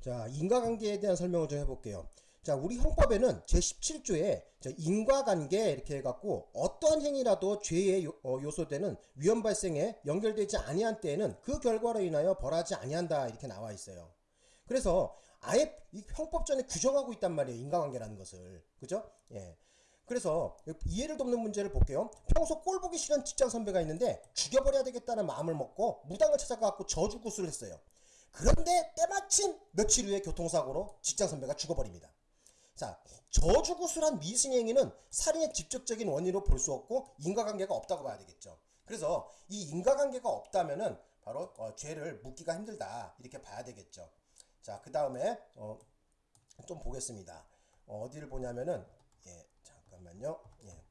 자, 인과관계에 대한 설명을 좀 해볼게요. 자, 우리 형법에는 제17조에 인과관계 이렇게 해갖고 어떠한 행위라도 죄의 요, 어, 요소되는 위험 발생에 연결되지 아니한 때에는 그 결과로 인하여 벌하지 아니한다 이렇게 나와 있어요. 그래서 아예 이 형법전에 규정하고 있단 말이에요. 인과관계라는 것을. 그죠? 예. 그래서 이해를 돕는 문제를 볼게요. 평소 꼴 보기 싫은 직장 선배가 있는데 죽여버려야 되겠다는 마음을 먹고 무당을 찾아가고 저주구슬을 했어요. 그런데 때마침 며칠 후에 교통사고로 직장 선배가 죽어버립니다. 자, 저주구술한 미승행위는 살인의 직접적인 원인으로 볼 수 없고 인과관계가 없다고 봐야 되겠죠. 그래서 이 인과관계가 없다면은 바로 어, 죄를 묻기가 힘들다 이렇게 봐야 되겠죠. 자, 그 다음에 어, 좀 보겠습니다. 어, 디를 보냐면은 예, 잠깐만요. 예.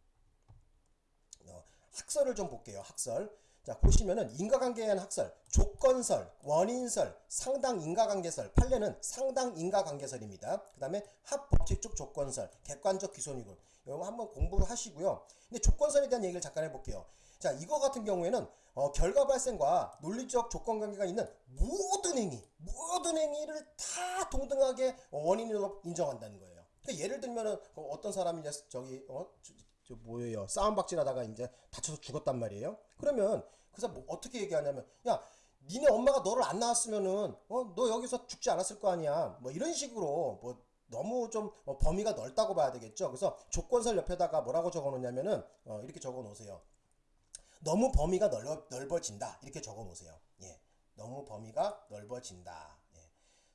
어, 학설을 좀 볼게요. 학설. 자, 보시면은 인과관계에 대한 학설, 조건설, 원인설, 상당 인과관계설, 판례는 상당 인과관계설입니다. 그 다음에 합법칙적 조건설, 객관적 기소이군 이거 한번 공부하시고요. 근데 조건설에 대한 얘기를 잠깐 해볼게요. 자, 이거 같은 경우에는 어, 결과 발생과 논리적 조건관계가 있는 모든 행위, 모든 행위를 다 동등하게 원인으로 인정한다는 거예요. 그러니까 예를 들면은 어, 어떤 사람이 이제 저기 어, 저 뭐예요 싸움박질하다가 이제 다쳐서 죽었단 말이에요 그러면 그 사람 뭐 어떻게 얘기하냐면 야 니네 엄마가 너를 안 낳았으면은 어 너 여기서 죽지 않았을 거 아니야. 뭐 이런 식으로 뭐 너무 좀 어, 범위가 넓다고 봐야 되겠죠. 그래서 조건설 옆에다가 뭐라고 적어 놓냐면은 어 이렇게 적어 놓으세요. 너무 범위가 넓어, 넓어진다. 이렇게 적어 놓으세요. 예. 너무 범위가 넓어진다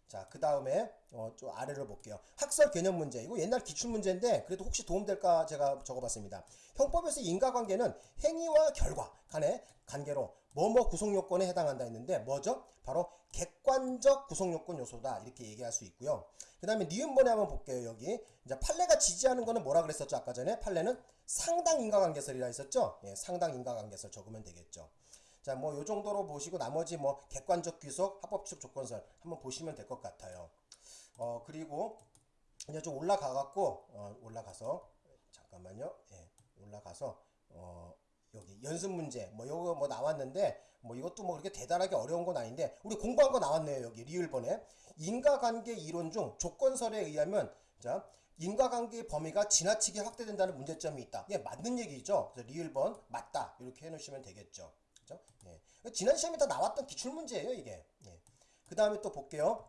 자, 그 다음에 어, 좀 아래로 볼게요. 학설 개념 문제. 이거 옛날 기출 문제인데 그래도 혹시 도움될까 제가 적어봤습니다. 형법에서 인과관계는 행위와 결과 간의 관계로 뭐뭐 구성요건에 해당한다 했는데 뭐죠? 바로 객관적 구성요건 요소다 이렇게 얘기할 수 있고요. 그 다음에 니은번에 한번 볼게요. 여기 이제 판례가 지지하는 거는 뭐라 그랬었죠? 아까 전에 판례는 상당 인과관계설이라 했었죠? 예, 상당 인과관계설 적으면 되겠죠. 자, 뭐, 요 정도로 보시고, 나머지 뭐, 객관적 귀속, 합법적 조건설 한번 보시면 될 것 같아요. 어, 그리고, 이제 좀 올라가 갖고, 어, 올라가서, 잠깐만요. 예, 올라가서, 어, 여기 연습 문제 뭐 요거 뭐 나왔는데 뭐 이것도 뭐 그렇게 대단하게 어려운 건 아닌데 우리 공부한 거 나왔네요 여기 리을번에. 인과관계 이론 중 조건설에 의하면 자 인과관계의 범위가 지나치게 확대된다는 문제점이 있다. 예 맞는 얘기죠? 그래서 리을번 맞다. 이렇게 해놓으시면 되겠죠 그죠? 예. 지난 시험에 다 나왔던 기출문제예요, 이게. 예. 그 다음에 또 볼게요.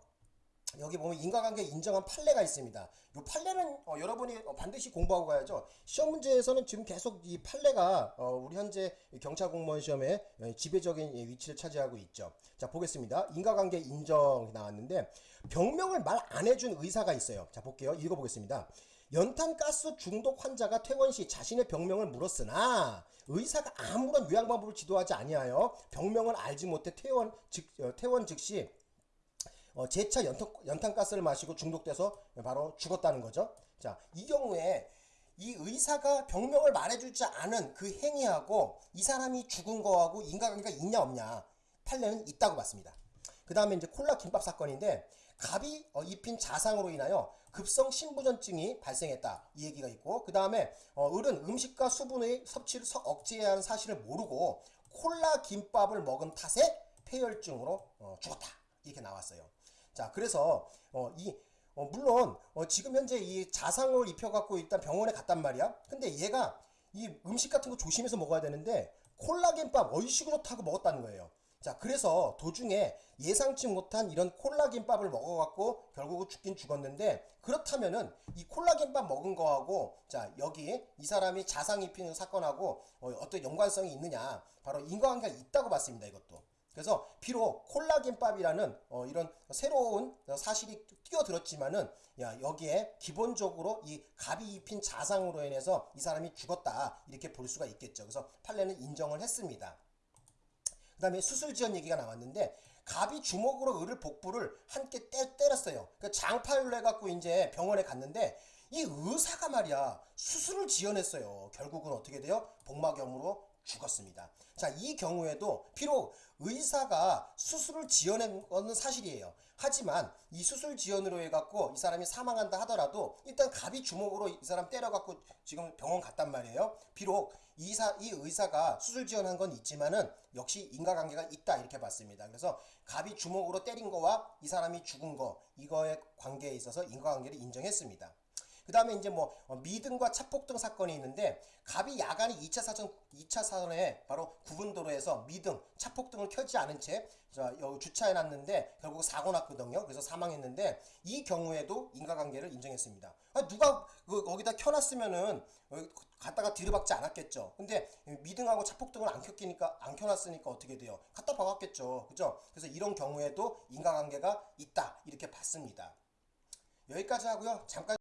여기 보면 인과관계 인정한 판례가 있습니다. 이 판례는 어, 여러분이 어, 반드시 공부하고 가야죠. 시험 문제에서는 지금 계속 이 판례가 어, 우리 현재 경찰 공무원 시험에 어, 지배적인 위치를 차지하고 있죠. 자 보겠습니다. 인과관계 인정 나왔는데 병명을 말 안 해준 의사가 있어요. 자 볼게요. 읽어보겠습니다. 연탄가스 중독 환자가 퇴원 시 자신의 병명을 물었으나 의사가 아무런 요양 방법을 지도하지 아니하여 병명을 알지 못해 퇴원 즉 어, 퇴원 즉시 어, 재차 연탄, 연탄가스를 마시고 중독돼서 바로 죽었다는 거죠. 자, 이 경우에 이 의사가 병명을 말해주지 않은 그 행위하고 이 사람이 죽은 거하고 인과관계가 있냐 없냐 판례는 있다고 봤습니다. 그 다음에 이제 콜라 김밥 사건인데 갑이 어, 입힌 자상으로 인하여 급성 신부전증이 발생했다. 이 얘기가 있고 그 다음에 어, 을은 음식과 수분의 섭취를 억제해야 하는 사실을 모르고 콜라 김밥을 먹은 탓에 폐혈증으로 어, 죽었다. 이렇게 나왔어요. 자 그래서 어, 이 어, 물론 어, 지금 현재 이 자상을 입혀갖고 일단 병원에 갔단 말이야. 근데 얘가 이 음식 같은 거 조심해서 먹어야 되는데 콜라겐밥 얼씨구 좋다고 먹었다는 거예요 자 그래서 도중에 예상치 못한 이런 콜라겐밥을 먹어갖고 결국은 죽긴 죽었는데 그렇다면은 이 콜라겐밥 먹은 거하고 자 여기 이 사람이 자상 입히는 사건하고 어, 어떤 연관성이 있느냐. 바로 인과관계가 있다고 봤습니다 이것도. 그래서 비록 콜라겐밥이라는 어, 이런 새로운 사실이 뛰어들었지만은 야, 여기에 기본적으로 이 갑이 입힌 자상으로 인해서 이 사람이 죽었다. 이렇게 볼 수가 있겠죠. 그래서 판례는 인정을 했습니다 그 다음에 수술지연 얘기가 나왔는데 갑이 주먹으로 을을 복부를 함께 때, 때렸어요. 그 장파율로 해갖고 이제 병원에 갔는데 이 의사가 말이야 수술을 지연했어요. 결국은 어떻게 돼요? 복막염으로 죽었습니다. 자, 이 경우에도 비록 의사가 수술을 지어낸 것은 사실이에요. 하지만 이 수술 지연으로 해갖고 이 사람이 사망한다 하더라도 일단 갑이 주먹으로 이 사람 때려갖고 지금 병원 갔단 말이에요. 비록 이사, 이 의사가 수술 지원한 건 있지만은 역시 인과관계가 있다 이렇게 봤습니다. 그래서 갑이 주먹으로 때린 거와 이 사람이 죽은 거 이거의 관계에 있어서 인과관계를 인정했습니다. 그 다음에 이제 뭐 어, 미등과 차폭등 사건이 있는데 갑이 야간에 2차 사선 2차 사선에 바로 구분도로에서 미등, 차폭등을 켜지 않은 채 주차해 놨는데 결국 사고 났거든요. 그래서 사망했는데 이 경우에도 인과관계를 인정했습니다. 아, 누가 그 거기다 켜놨으면은 어, 갖다가 들이박지 않았겠죠. 근데 미등하고 차폭등을 안 켰기니까 안 켜놨으니까 어떻게 돼요? 갖다 박았겠죠. 그죠? 그래서 이런 경우에도 인과관계가 있다 이렇게 봤습니다. 여기까지 하고요. 잠깐